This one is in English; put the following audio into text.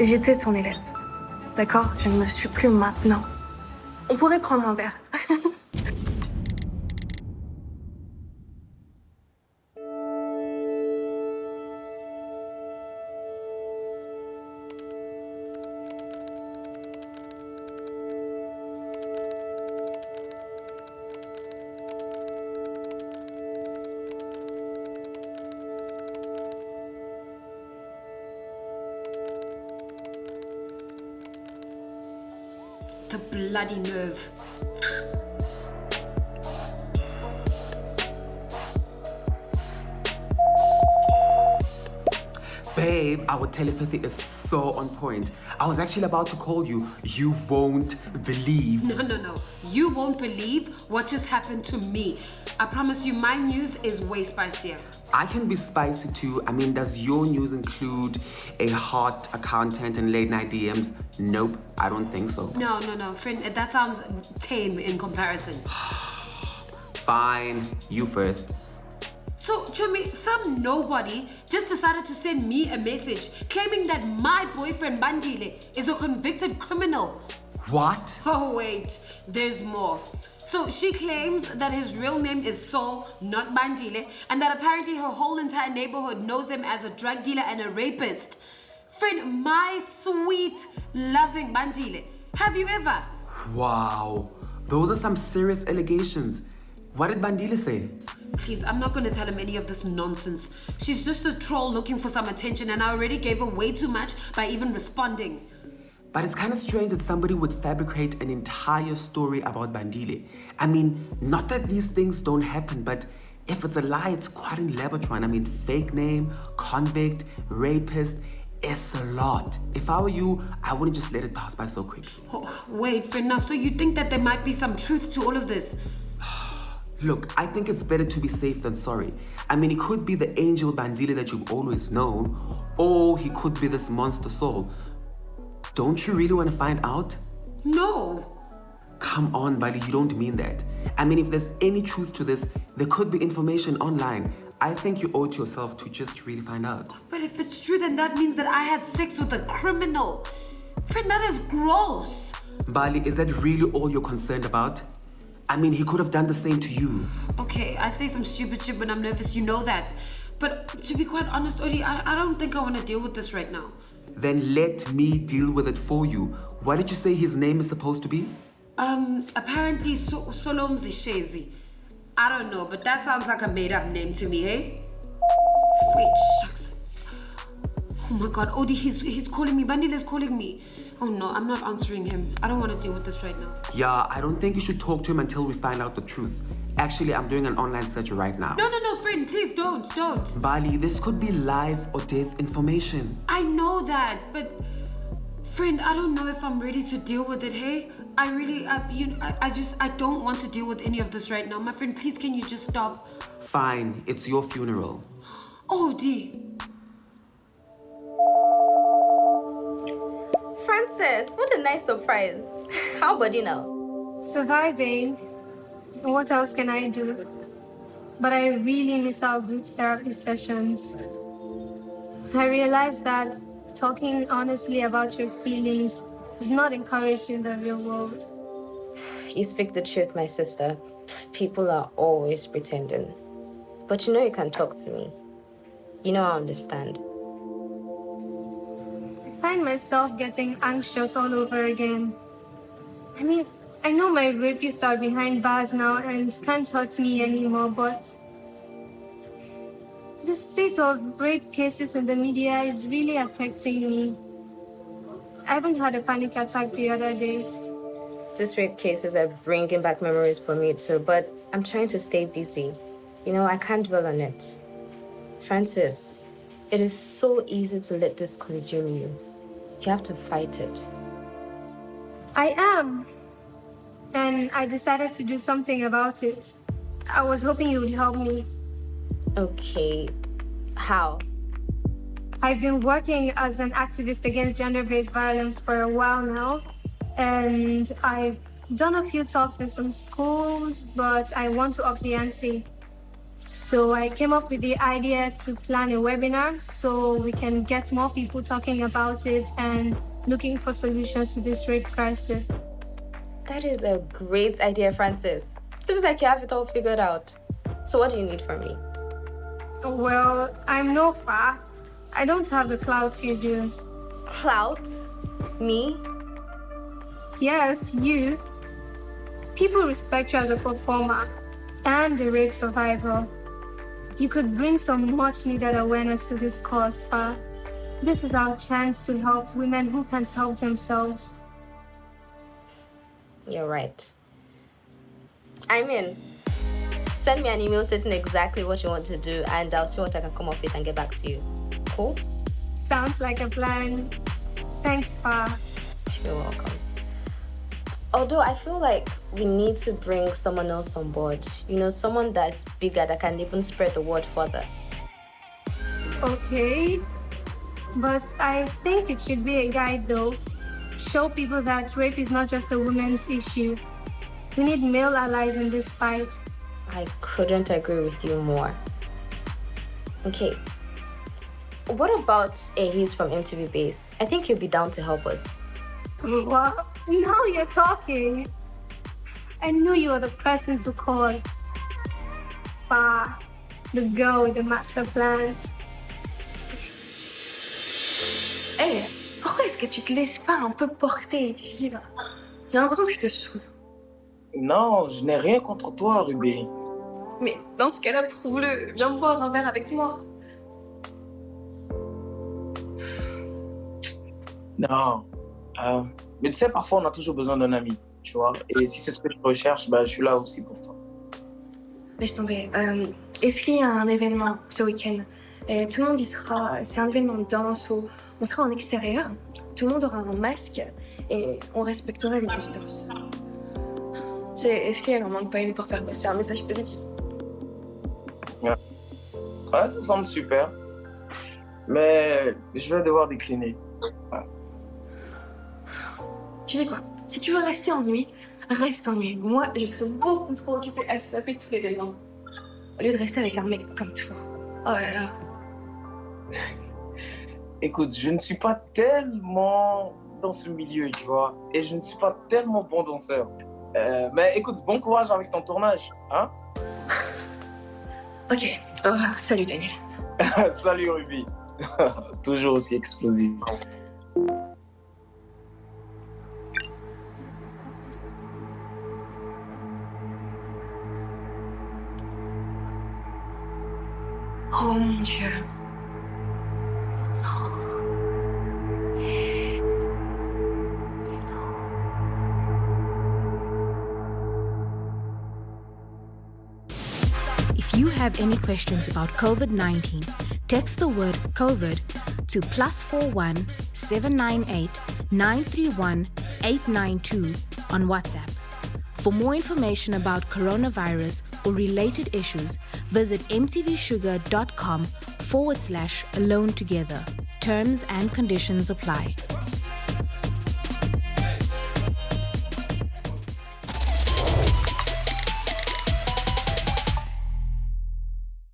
J'étais ton élève. D'accord Je ne le suis plus maintenant. On pourrait prendre un verre. The bloody nerve. Babe, our telepathy is so on point. I was actually about to call you. You won't believe. No, no, no. You won't believe what just happened to me. I promise you, my news is way spicier. I can be spicy too. I mean, does your news include a hot accountant and late night DMs? Nope, I don't think so. No, no, no. Friend, that sounds tame in comparison. Fine, you first. So, Chumi, some nobody just decided to send me a message claiming that my boyfriend Bandile is a convicted criminal. What? Oh, wait, there's more. So she claims that his real name is Saul, not Bandile, and that apparently her whole entire neighborhood knows him as a drug dealer and a rapist. Friend, my sweet, loving Bandile. Have you ever? Wow, those are some serious allegations. What did Bandile say? Please, I'm not going to tell him any of this nonsense. She's just a troll looking for some attention and I already gave her way too much by even responding. But it's kind of strange that somebody would fabricate an entire story about Bandile. I mean, not that these things don't happen, but if it's a lie, it's quite elaborate one. I mean, fake name, convict, rapist, it's a lot. If I were you, I wouldn't just let it pass by so quickly. Oh, wait, Frenna, so you think that there might be some truth to all of this? Look, I think it's better to be safe than sorry. I mean, he could be the angel Bandile that you've always known, or he could be this monster soul. Don't you really want to find out? No. Come on, Bali, you don't mean that. I mean, if there's any truth to this, there could be information online. I think you owe it to yourself to just really find out. But if it's true, then that means that I had sex with a criminal. Friend, that is gross. Bali, is that really all you're concerned about? I mean, he could have done the same to you. Okay, I say some stupid shit when I'm nervous, you know that. But to be quite honest, Odi, I, I don't think I want to deal with this right now. Then let me deal with it for you. What did you say his name is supposed to be? Um, apparently so Solom Zishezi. I don't know, but that sounds like a made-up name to me, hey? Wait, shucks. Oh my god, Odi, he's, he's calling me. Bandile's calling me. Oh no, I'm not answering him. I don't want to deal with this right now. Yeah, I don't think you should talk to him until we find out the truth. Actually, I'm doing an online search right now. No, no, no, friend, please don't, don't. Bali, this could be life or death information. I know that, but friend, I don't know if I'm ready to deal with it, hey? I really, I, you, I, I just, I don't want to deal with any of this right now. My friend, please, can you just stop? Fine, it's your funeral. Oh, D. Francis, what a nice surprise. How about you now? Surviving. What else can I do? But I really miss our group therapy sessions. I realized that talking honestly about your feelings is not encouraged in the real world. You speak the truth, my sister. People are always pretending. But you know you can talk to me. You know I understand. Find myself getting anxious all over again. I mean, I know my rapists are behind bars now and can't hurt me anymore, but the spate of rape cases in the media is really affecting me. I even had a panic attack the other day. These rape cases are bringing back memories for me too, but I'm trying to stay busy. You know, I can't dwell on it. Francis, it is so easy to let this consume you. You have to fight it. I am. And I decided to do something about it. I was hoping you would help me. Okay, how? I've been working as an activist against gender-based violence for a while now. And I've done a few talks in some schools, but I want to up the ante. So I came up with the idea to plan a webinar so we can get more people talking about it and looking for solutions to this rape crisis. That is a great idea, Francis. Seems like you have it all figured out. So what do you need from me? Well, I'm no far. I don't have the clout you do. Clout? Me? Yes, you. People respect you as a performer and a rape survivor. You could bring some much needed awareness to this cause, Fa. This is our chance to help women who can't help themselves. You're right. I'm in. Send me an email stating exactly what you want to do, and I'll see what I can come up with and get back to you. Cool? Sounds like a plan. Thanks, Fa. You're welcome. Although I feel like we need to bring someone else on board. You know, someone that's bigger that can even spread the word further. Okay. But I think it should be a guide, though. Show people that rape is not just a women's issue. We need male allies in this fight. I couldn't agree with you more. Okay. What about Ahiz from MTV Base? I think he'll be down to help us. Well, now you're talking. I knew you were the person to call. Fa, the girl with the master plans. Hey, pourquoi est-ce que tu te laisses pas un peu porter et vivre J'ai l'impression que je te saoule. Non, je n'ai rien contre toi, Ruby. Mais dans ce cas-là, prouve-le. Viens me boire un verre avec moi. Non. Euh, mais tu sais, parfois, on a toujours besoin d'un ami, tu vois. Et si c'est ce que tu recherches, bah, je suis là aussi pour toi. Laisse tomber. Euh, Est-ce qu'il y a un événement ce week-end? Et Tout le monde y sera. C'est un événement de danse où on sera en extérieur. Tout le monde aura un masque et on respectera les distances. Est-ce qu'il en manque pas une pour faire passer un message positif? Ouais, ça semble super. Mais je vais devoir décliner. Tu sais quoi? Si tu veux rester en nuit, reste en nuit. Moi, je serais beaucoup trop occupée à se taper tous les événements. Au lieu de rester avec un mec comme toi. Oh là là. Écoute, je ne suis pas tellement dans ce milieu, tu vois. Et je ne suis pas tellement bon danseur. Euh, mais écoute, bon courage avec ton tournage. Hein Ok. Oh, salut Daniel. Salut Ruby. Toujours aussi explosif. Oh mon dieu. If you have any questions about COVID 19, text the word COVID to plus 41 798 931 892 on WhatsApp. For more information about coronavirus or related issues, visit mtvshuga.com forward slash alone together. Terms and conditions apply.